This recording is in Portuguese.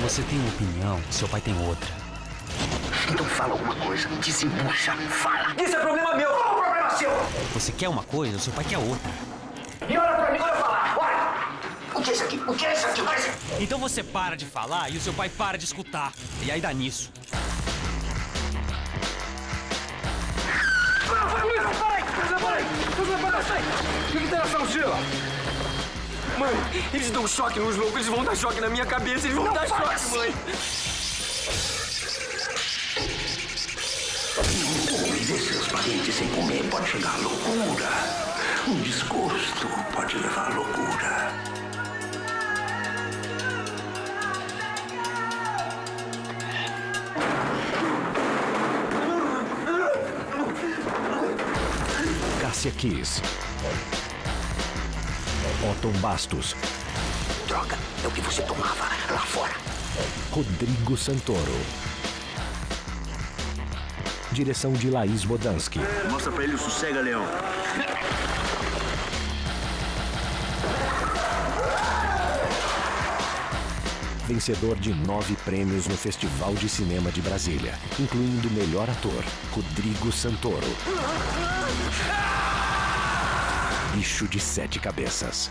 Você tem uma opinião, seu pai tem outra. Então fala alguma coisa, desembucha, fala. Isso é problema meu, qual é o problema seu? Você quer uma coisa, seu pai quer outra. E olha pra mim quando eu falar, olha. O que é isso aqui? O que é isso aqui? O que é isso aqui? Então você para de falar e o seu pai para de escutar. E aí dá nisso. Para, para, para, para aí! Para aí! Para aí! Sai! O que tem nessa mochila? Mãe, eles dão choque nos loucos, eles vão dar choque na minha cabeça, eles vão Não dar choque, assim. mãe! Conviver seus parentes sem comer pode chegar à loucura. Um desgosto pode levar à loucura. Cássia Kiss. Otton Bastos. Droga, é o que você tomava lá fora. Rodrigo Santoro. Direção de Laís Bodansky. Mostra pra ele o sossega, Leão. Vencedor de nove prêmios no Festival de Cinema de Brasília, incluindo melhor ator, Rodrigo Santoro bicho de sete cabeças.